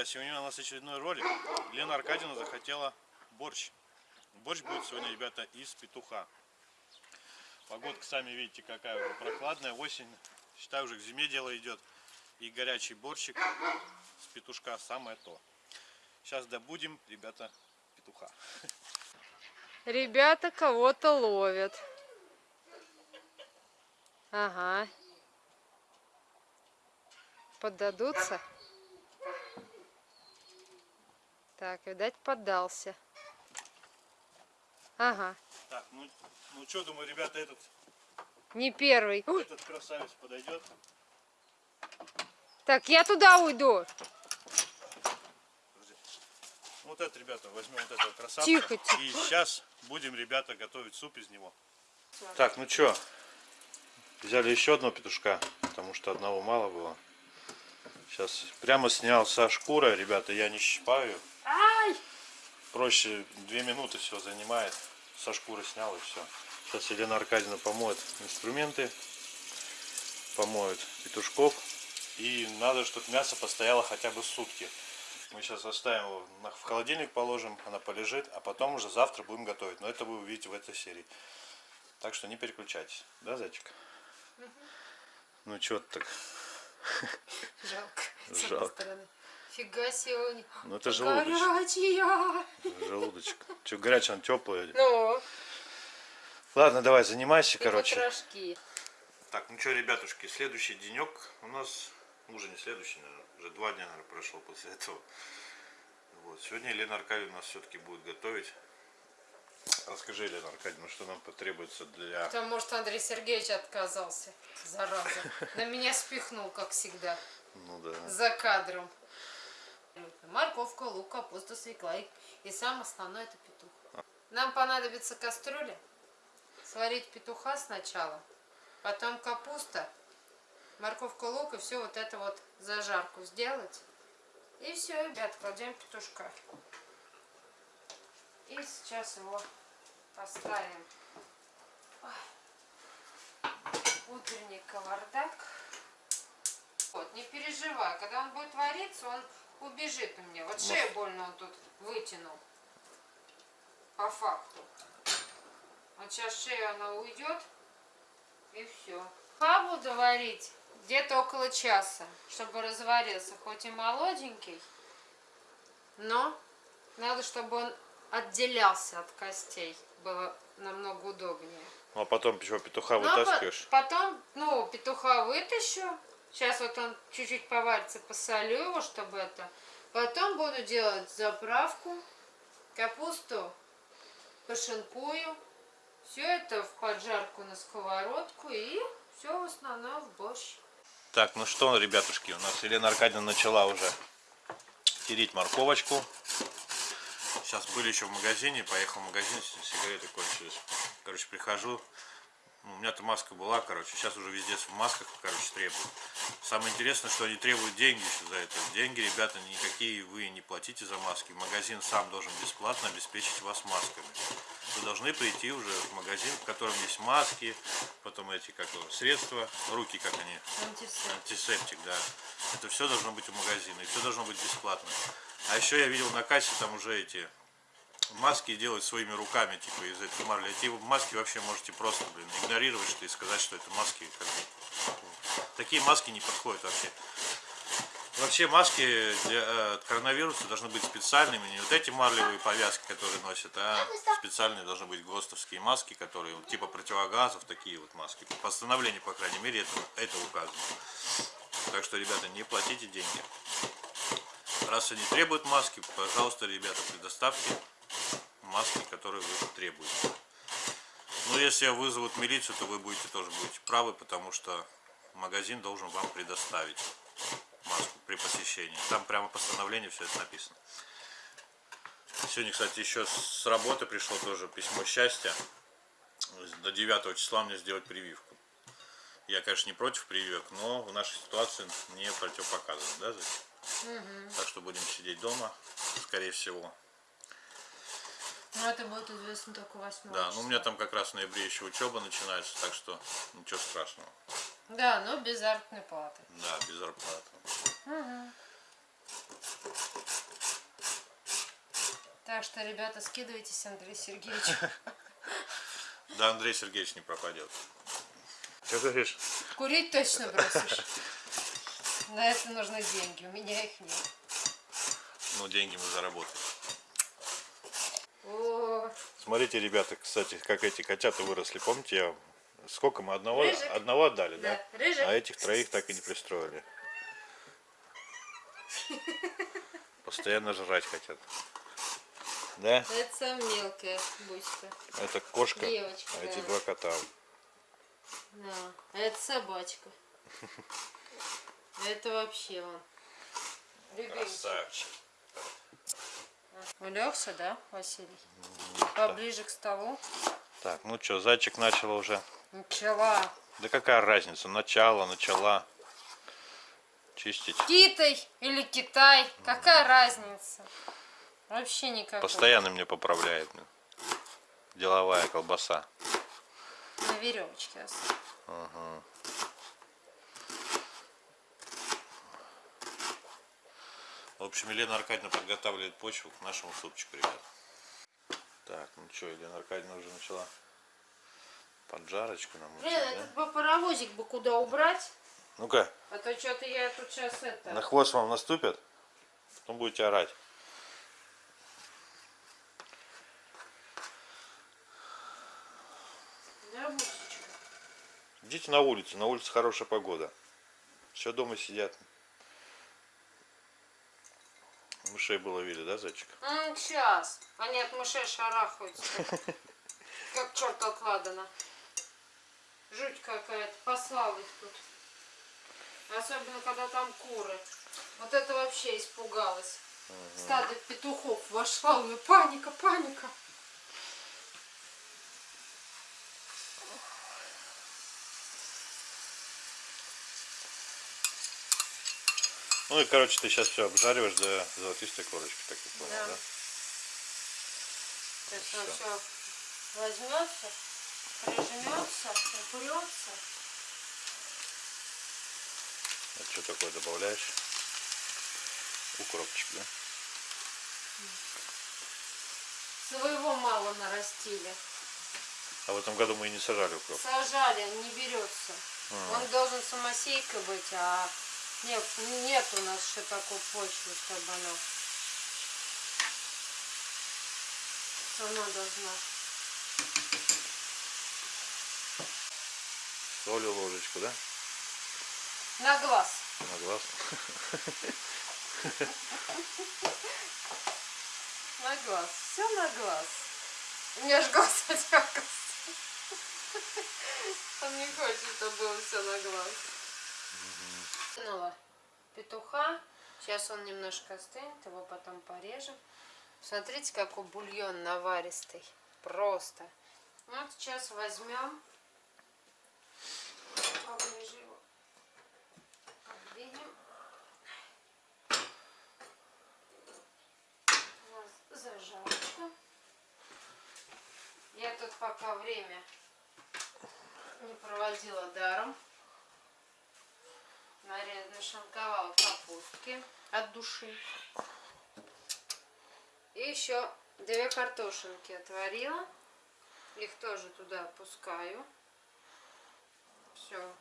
друзья! Сегодня у нас очередной ролик. Лена Аркадьевна захотела борщ. Борщ будет сегодня, ребята, из петуха. Погодка, сами видите, какая уже прохладная. Осень, считаю, уже к зиме дело идет. И горячий борщик с петушка самое то. Сейчас добудем, ребята, петуха. Ребята кого-то ловят. Ага. Поддадутся? Так, видать, поддался. Ага. Так, ну, ну что, думаю, ребята, этот, Не первый. Этот красавец подойдет. Так, я туда уйду. Подожди. Вот этот, ребята, возьмем вот этого красавца. Тихо, тихо. И сейчас будем, ребята, готовить суп из него. Так, ну что, взяли еще одного петушка, потому что одного мало было. Сейчас прямо снял со шкуры, ребята, я не щипаю. Проще две минуты все занимает. Со шкуры снял и все. Сейчас Елена Аркадьевна помоет инструменты, помоет петушков. И надо, чтобы мясо постояло хотя бы сутки. Мы сейчас оставим его в холодильник положим, она полежит, а потом уже завтра будем готовить. Но это вы увидите в этой серии. Так что не переключайтесь. Да, зайчик? Ну что ты так? Жалко. с одной Жалко. Фига себе. Ну это желудочек. Горячая. Желудочек. Что, горячая, она теплая. Ну, Ладно, давай, занимайся, и короче. потрошки. Так, ну что, ребятушки, следующий денек у нас, ну, уже не следующий, наверное, уже два дня, наверное, прошло после этого. Вот, сегодня Елена Аркадьевна у нас все-таки будет готовить. Расскажи, Елена Аркадьевна, что нам потребуется для... Там, может, Андрей Сергеевич отказался. Зараза. На меня спихнул, как всегда. Ну да. За кадром. Морковка, лук, капуста, свекла и, и сам основной это петух. Нам понадобится кастрюля. Сварить петуха сначала, потом капуста, морковка, лук и все вот это вот зажарку сделать. И все, ребят, кладем петушка. И сейчас его поставим. Утренний кавардак. Вот, не переживай, когда он будет вариться, он убежит у меня. Вот шею больно он тут вытянул. По факту. Вот сейчас шея она уйдет. И все. А буду варить где-то около часа, чтобы разварился. Хоть и молоденький, но надо, чтобы он отделялся от костей. Было намного удобнее. Ну а потом чего, петуха Ну, а по- вытаскиваешь? потом, ну, петуха вытащу. Сейчас вот он чуть-чуть поварится, посолю его, чтобы это. Потом буду делать заправку. Капусту пошинкую. Все это в поджарку на сковородку и все в основном в борщ. Так, ну что, ребятушки, у нас Елена Аркадьевна начала уже тереть морковочку. Сейчас были еще в магазине, поехал в магазин, сигареты кончились. Короче, прихожу, ну, у меня-то маска была, короче, сейчас уже везде в масках, короче, требуют. Самое интересное, что они требуют деньги еще за это. Деньги, ребята, никакие вы не платите за маски. Магазин сам должен бесплатно обеспечить вас масками. Вы должны прийти уже в магазин, в котором есть маски, потом эти, как средства, руки, как они, Антисептик. антисептик, да. Это все должно быть у магазина, и все должно быть бесплатно. А еще я видел на кассе там уже эти маски делать своими руками, типа из этой марли. Эти маски вообще можете просто, блин, игнорировать что и сказать, что это маски. Как бы, такие маски не подходят вообще. Вообще маски для э, от коронавируса должны быть специальными, не вот эти марлевые повязки, которые носят, а специальные должны быть ГОСТовские маски, которые типа противогазов, такие вот маски. По постановлению, по крайней мере, это, это указано. Так что, ребята, не платите деньги. Раз они требуют маски, пожалуйста, ребята, предоставьте маски, которые вы требуете. Но если вызовут милицию, то вы будете тоже будете правы, потому что магазин должен вам предоставить маску при посещении. Там прямо постановление все это написано. Сегодня, кстати, еще с работы пришло тоже письмо счастья. До 9 числа мне сделать прививку. Я, конечно, не против прививок, но в нашей ситуации не противопоказано, да, Зай? Так что будем сидеть дома, скорее всего. Ну, это будет известно только 8 Да, ну у меня там как раз в ноябре еще учеба начинается, так что ничего страшного. Да, но без заработной платы. Да, без зарплаты. Так что, ребята, скидывайтесь Андрей Сергеевич. Да Андрей Сергеевич не пропадет. Что говоришь? Курить точно бросишь. На это нужны деньги, у меня их нет. Ну, деньги мы заработаем. Смотрите, ребята, кстати, как эти котята выросли. Помните, я сколько мы одного, Рыжик. одного отдали, да? да, рыжик. А этих троих так и не пристроили. Постоянно жрать хотят. Да? Это самая мелкая бучка. Это кошка, Девочка, а эти да. два кота. Да. А это собачка. Это вообще он. Любимчик. Красавчик. Улегся, да, Василий? Поближе к столу. Так, ну что, зайчик начал уже. Начала. Да какая разница? Начало, начала. Чистить. Китай или Китай, какая разница? Вообще никакой. Постоянно мне поправляет. Деловая колбаса. На веревочке. В общем, Елена Аркадьевна подготавливает почву к нашему супчику, ребят. Так, ну что, Елена Аркадьевна уже начала поджарочку нам. Блин, этот бы паровозик бы куда убрать? Ну-ка, А то что-то я тут сейчас это... на хвост вам наступят, потом будете орать. Да? Идите на улицу, на улице хорошая погода. Все дома сидят. Мышей было видели, да, зайчик? Ну, сейчас. Они от мышей шарахаются. Как черт от ладана. Жуть какая-то. Послал их тут. Особенно, когда там куры. Вот это вообще испугалась. Стадо петухов вошла, у нее паника, паника. Ну и, короче, ты сейчас все обжариваешь до золотистой корочки, так я понял, Да. да? То есть он все возьмется, прижмется, упрется. А что такое добавляешь? Укропчик, да? Своего мало нарастили. А в этом году мы и не сажали укроп. Сажали, не берется. Он должен самосейка быть, а нет, нет у нас еще такой почвы, чтобы она сама должна. Солью ложечку, да? На глаз. На глаз. На глаз. Все на глаз. У меня аж глаз отекался. Он не хочет, чтобы было все на глаз. Кинула петуха. Сейчас он немножко остынет, его потом порежем. Смотрите, какой бульон наваристый. Просто. Вот сейчас возьмем. Поближе его. Подвинем. У нас зажарочка. Я тут пока время не проводила даром. Нарезала, нашинковала капустки от души. И еще две картошинки отварила. Их тоже туда опускаю. Все.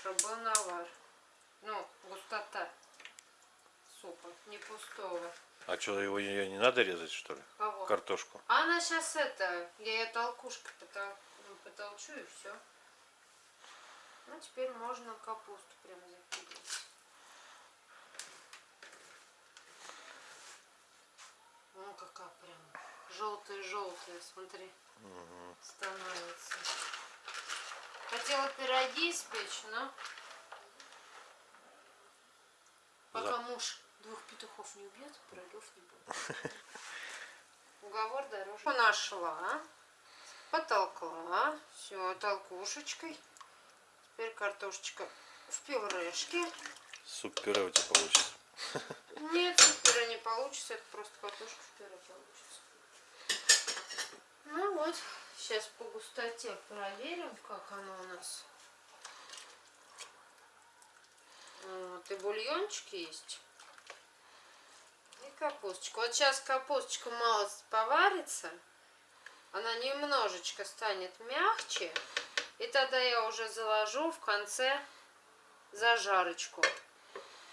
Чтобы был навар. Ну, густота супа, не пустого. А что, его ее не надо резать, что ли? Кого? Картошку. А она сейчас это, я ее толкушкой потол- ну, потолчу и все. Ну, теперь можно капусту прям закидывать. Ну, какая прям желтая-желтая, смотри, становится. Хотела пироги испечь, но пока За- муж двух петухов не убьет, пирогов не будет. Уговор дороже. Нашла, потолкла, все, толкушечкой. Теперь картошечка в пюрешке. Суп-пюре у тебя получится. Нет, пюре не получится, это просто картошка в пюре получится. Ну вот, сейчас по густоте проверим, как оно у нас. Вот, и бульончик есть. И капусточку. Вот сейчас капусточка мало поварится. Она немножечко станет мягче. И тогда я уже заложу в конце зажарочку.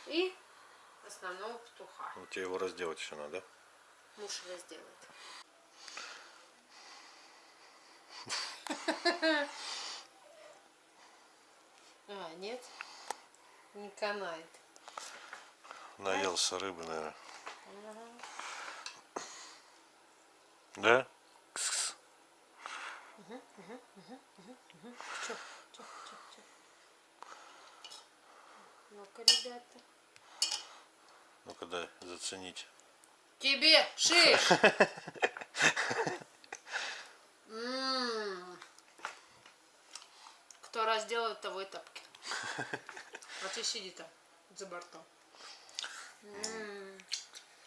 И основного петуха. Вот тебе его разделать еще надо. Муж разделает. А, нет? Не канает. Наелся рыбы, наверное. Да? Кс-кс. Чё, чё, чё, чё? Ну-ка, ребята. Ну-ка дай заценить. Тебе шиш! М. Кто разделает, того и тапки. А ты сиди там, за бортом.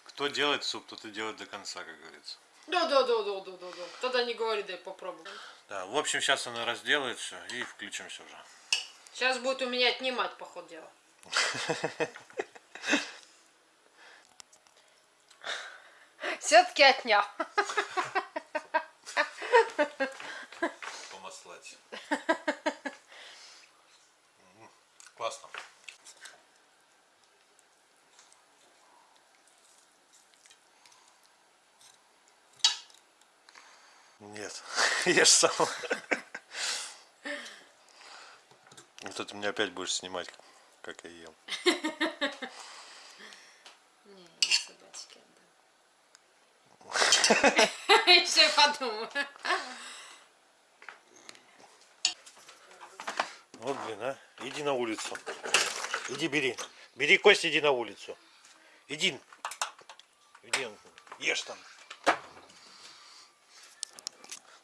Кто делает суп, тот и делает до конца, как говорится. Да, да, да, да, да, да, да. Тогда не говори, дай попробую. Да, в общем, сейчас она разделает все и включимся уже. Сейчас будет у меня отнимать, по ходу дела. Все-таки отнял. Помаслать. Нет, ешь сам. Вот это мне опять будешь снимать, как я ем. Не, я собачке отдам. Еще подумаю. Вот, блин, а. Иди на улицу. Иди бери. Бери кость, иди на улицу. Иди. Иди, ешь там.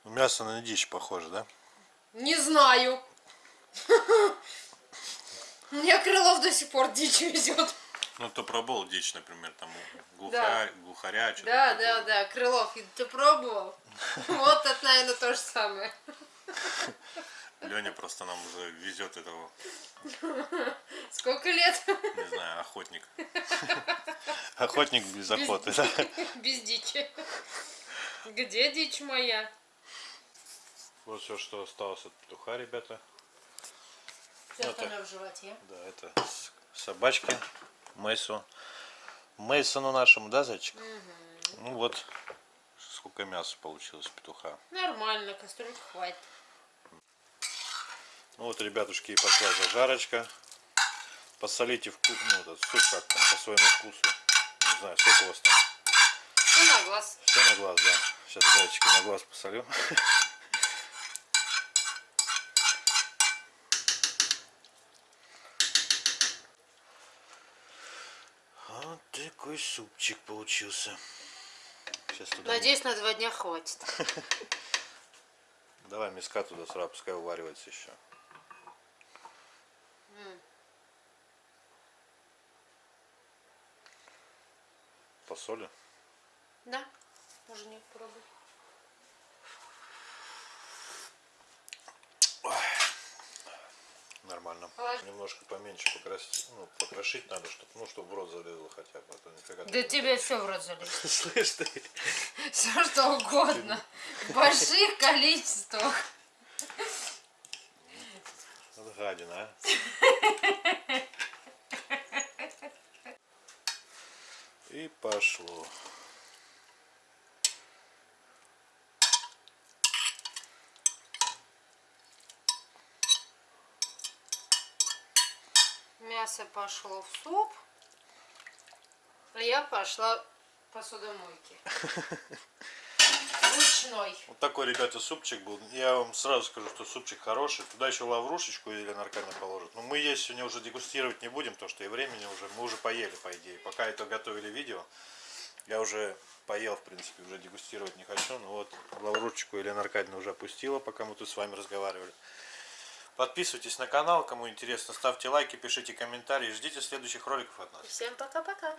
Мясо на дичь похоже, да? Не знаю. Мне Крылов до сих пор дичь везет. Ну, то пробовал дичь, например, там Да. глухаря, что Да, да, да, Крылов, ты пробовал? Вот это, наверное, то же самое. Леня просто нам уже везет этого, Сколько лет не знаю, охотник. Охотник без охоты, да? без дичи? Где дичь моя? Вот все, что осталось от петуха, ребята. Все Вот остальное в животе. Да, это с- собачка Мейсу. Мейсону нашему, да, зайчик? Ну вот, сколько мяса получилось петуха. Нормально, кастрюлька хватит. Ну вот, ребятушки, и пошла зажарочка. Посолите вкус, ну, этот суп как там, по своему вкусу. Не знаю, сколько у вас там. Ну, на глаз. Все на глаз, да. Сейчас зайчика на глаз посолю. Вот такой супчик получился. Сейчас туда... Надеюсь, на два дня хватит. Давай миска туда сразу, пускай уваривается еще. Посоли. Да? Можно не пробуй. Нормально. Положи. Немножко поменьше покрасить, ну, покрошить надо, чтобы, ну, чтобы в рот залезло хотя бы. А нифига Да тебе все в рот залезет. Слышь ты? Все что угодно. В больших количествах. Вот гадина, а. И пошло. Мясо пошло в суп. А я пошла к посудомойке. Ручной. Вот такой, ребята, супчик был. Я вам сразу скажу, что супчик хороший. Туда еще лаврушечку Елена Аркадьевна положит. Но мы есть сегодня уже дегустировать не будем, потому что и времени уже, мы уже поели, по идее. Пока это готовили видео, я уже поел, в принципе, уже дегустировать не хочу. Ну вот, лаврушечку Елена Аркадьевна уже опустила, пока мы тут с вами разговаривали. Подписывайтесь на канал, кому интересно, ставьте лайки, пишите комментарии, ждите следующих роликов от нас. Всем пока-пока.